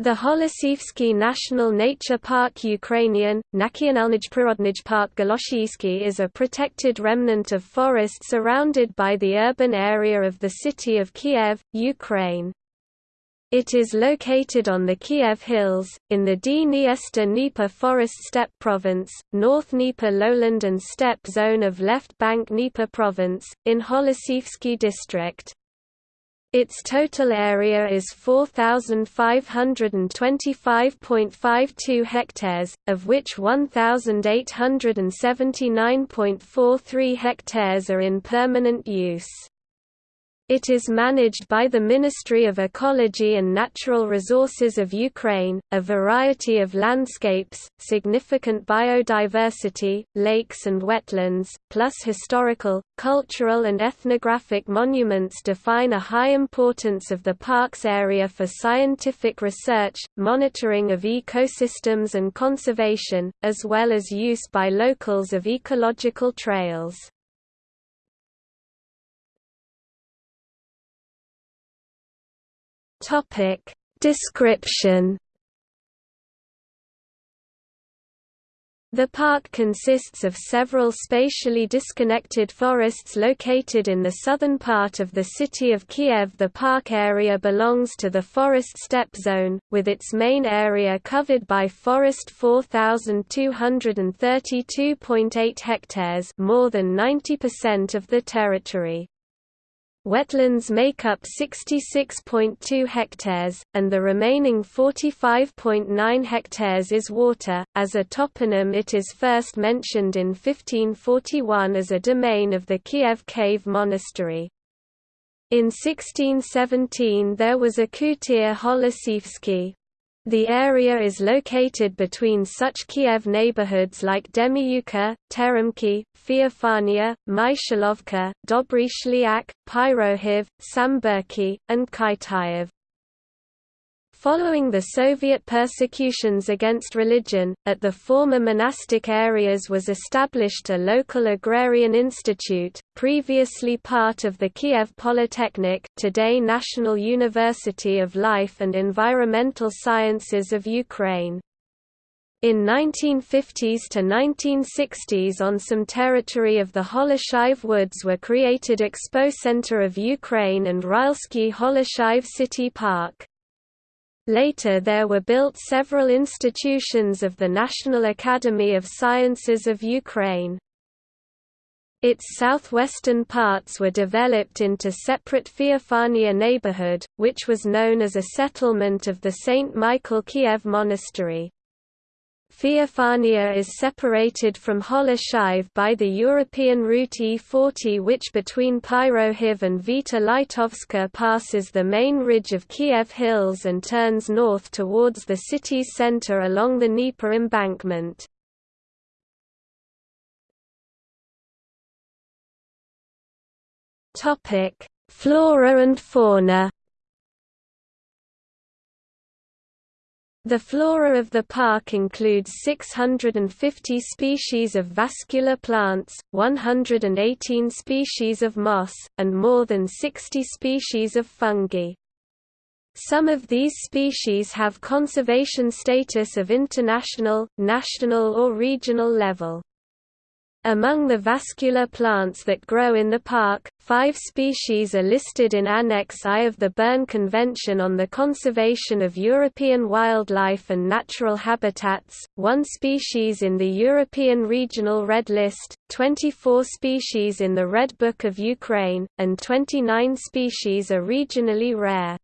The Holosivsky National Nature Park Ukrainian, Park Goloshiivsky is a protected remnant of forest surrounded by the urban area of the city of Kiev, Ukraine. It is located on the Kiev Hills, in the Dniester-Dnieper Forest Steppe Province, North Dnieper lowland and steppe zone of left bank Dnieper Province, in Holosivsky district. Its total area is 4,525.52 hectares, of which 1,879.43 hectares are in permanent use. It is managed by the Ministry of Ecology and Natural Resources of Ukraine, a variety of landscapes, significant biodiversity, lakes and wetlands, plus historical, cultural and ethnographic monuments define a high importance of the park's area for scientific research, monitoring of ecosystems and conservation, as well as use by locals of ecological trails. Topic Description The park consists of several spatially disconnected forests located in the southern part of the city of Kiev. The park area belongs to the forest steppe zone, with its main area covered by forest 4,232.8 hectares more than 90% of the territory. Wetlands make up 66.2 hectares, and the remaining 45.9 hectares is water. As a toponym, it is first mentioned in 1541 as a domain of the Kiev Cave Monastery. In 1617 there was a Kutir Holosivsky, the area is located between such Kiev neighborhoods like Demyuka, Teremki, Feofania, Myshalovka, Dobry Shliak, Pyrohiv, Samburki, and Kitaev. Following the Soviet persecutions against religion, at the former monastic areas was established a local agrarian institute, previously part of the Kiev Polytechnic today National University of Life and Environmental Sciences of Ukraine. In 1950s to 1960s on some territory of the Holoshiv Woods were created Expo Center of Ukraine and Rylsky Holoshiv City Park. Later there were built several institutions of the National Academy of Sciences of Ukraine. Its southwestern parts were developed into separate Feofania neighborhood, which was known as a settlement of the St. Michael Kiev Monastery. Feofania is separated from Holoshiv by the European route E40 which between Pyrohiv and Vita Litovska passes the main ridge of Kiev Hills and turns north towards the city's center along the Dnieper embankment. Flora and fauna The flora of the park includes 650 species of vascular plants, 118 species of moss, and more than 60 species of fungi. Some of these species have conservation status of international, national or regional level. Among the vascular plants that grow in the park, five species are listed in Annex I of the Berne Convention on the Conservation of European Wildlife and Natural Habitats, one species in the European Regional Red List, 24 species in the Red Book of Ukraine, and 29 species are regionally rare.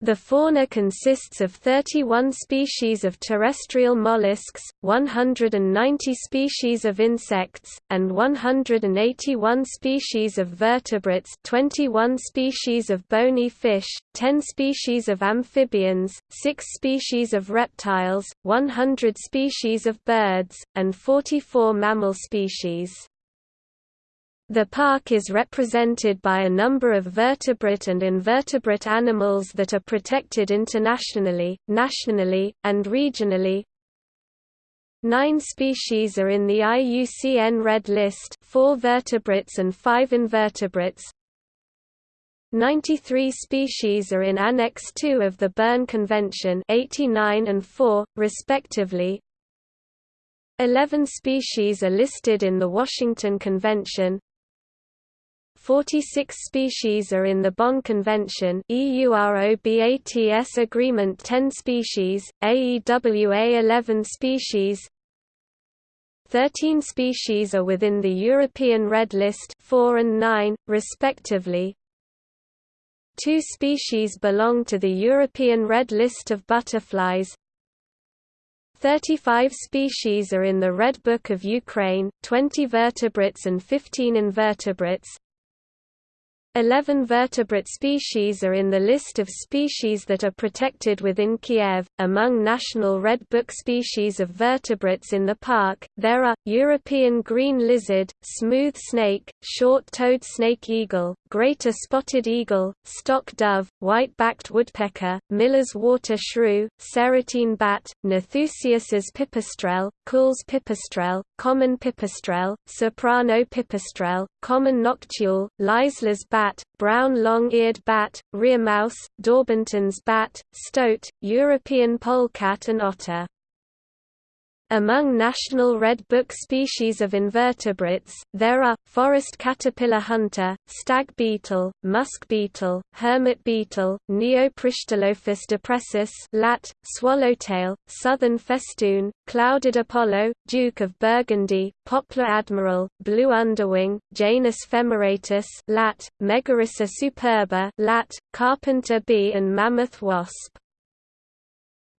The fauna consists of 31 species of terrestrial mollusks, 190 species of insects, and 181 species of vertebrates 21 species of bony fish, 10 species of amphibians, 6 species of reptiles, 100 species of birds, and 44 mammal species. The park is represented by a number of vertebrate and invertebrate animals that are protected internationally, nationally, and regionally. Nine species are in the IUCN Red List four vertebrates and five invertebrates. 93 species are in Annex II of the Berne Convention 89 and 4, respectively. 11 species are listed in the Washington Convention. 46 species are in the Bonn Convention EUROBATS Agreement 10 species, AEWA 11 species 13 species are within the European Red List 4 and 9, respectively, Two species belong to the European Red List of butterflies. 35 species are in the Red Book of Ukraine, 20 vertebrates and 15 invertebrates. Eleven vertebrate species are in the list of species that are protected within Kiev. Among National Red Book species of vertebrates in the park, there are European green lizard, smooth snake, short-toed snake eagle, greater spotted eagle, stock dove, white-backed woodpecker, Miller's water shrew, serotine bat, Nathusius's pipistrelle, Kuhl's pipistrelle, common pipistrelle, soprano pipistrelle, common noctule, Leisler's bat, brown long-eared bat, rearmouse, Daubenton's bat, stoat, European polecat and otter. Among national red book species of invertebrates, there are, forest caterpillar hunter, stag beetle, musk beetle, hermit beetle, Neopristilophus depressus lat, swallowtail, southern festoon, clouded Apollo, Duke of Burgundy, poplar admiral, blue underwing, Janus femoratus lat, Megarhyssa superba lat, carpenter bee and mammoth wasp.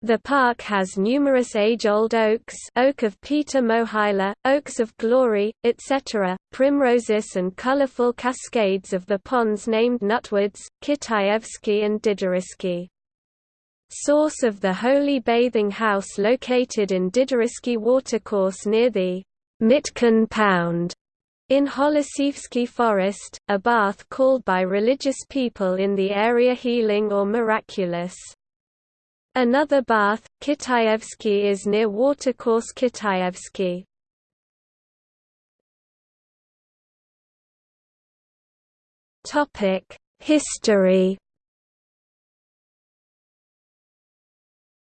The park has numerous age-old oaks oak of Peter Mohyla, oaks of glory, etc., primroses and colorful cascades of the ponds named Nutwoods, Kitaevsky and Diderisky. Source of the Holy Bathing House located in Diderisky watercourse near the Mitkin Pound in Holosievsky Forest, a bath called by religious people in the area healing or miraculous. Another bath, Kitayevsky is near watercourse Kitaevsky. History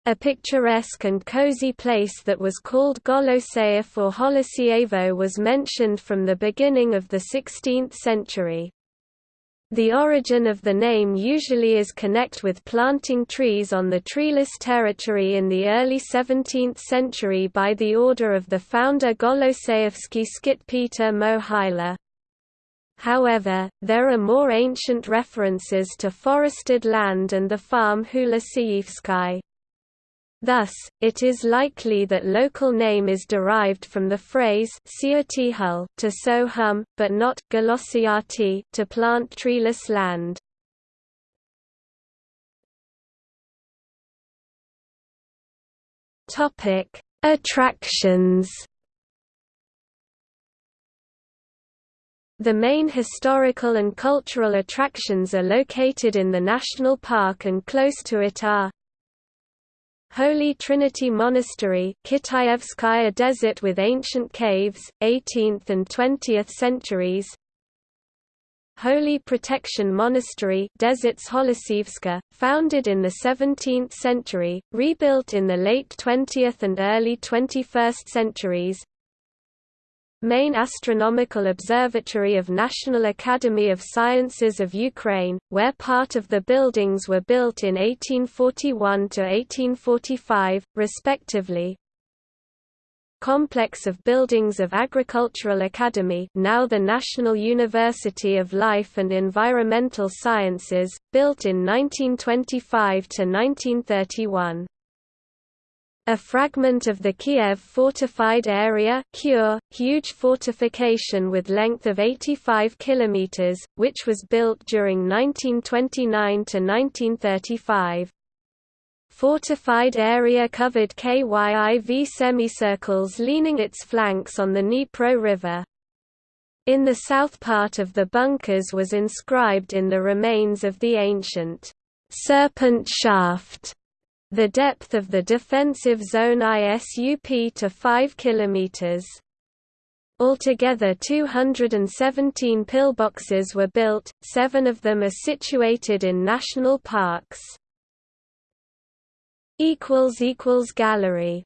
A picturesque and cozy place that was called Goloseyev or Holosievo was mentioned from the beginning of the 16th century. The origin of the name usually is connect with planting trees on the treeless territory in the early 17th century by the order of the founder Goloseyevsky Skit Peter Mohyla. However, there are more ancient references to forested land and the farm Hulasievsky. Thus, it is likely that local name is derived from the phrase to sow hum, but not to plant treeless land. Attractions. The main historical and cultural attractions are located in the national park and close to it are Holy Trinity Monastery Kitaevskaya desert with ancient caves, 18th and 20th centuries. Holy Protection Monastery Deserts Holosivska, founded in the 17th century, rebuilt in the late 20th and early 21st centuries main astronomical observatory of National Academy of Sciences of Ukraine, where part of the buildings were built in 1841 to 1845, respectively. Complex of buildings of Agricultural Academy now the National University of Life and Environmental Sciences, built in 1925–1931. A fragment of the Kiev fortified area Kure, huge fortification with length of 85 km, which was built during 1929–1935. Fortified area covered KYIV semicircles leaning its flanks on the Dnipro River. In the south part of the bunkers was inscribed in the remains of the ancient serpent shaft the depth of the defensive zone ISUP to 5 km. Altogether 217 pillboxes were built, seven of them are situated in national parks. Gallery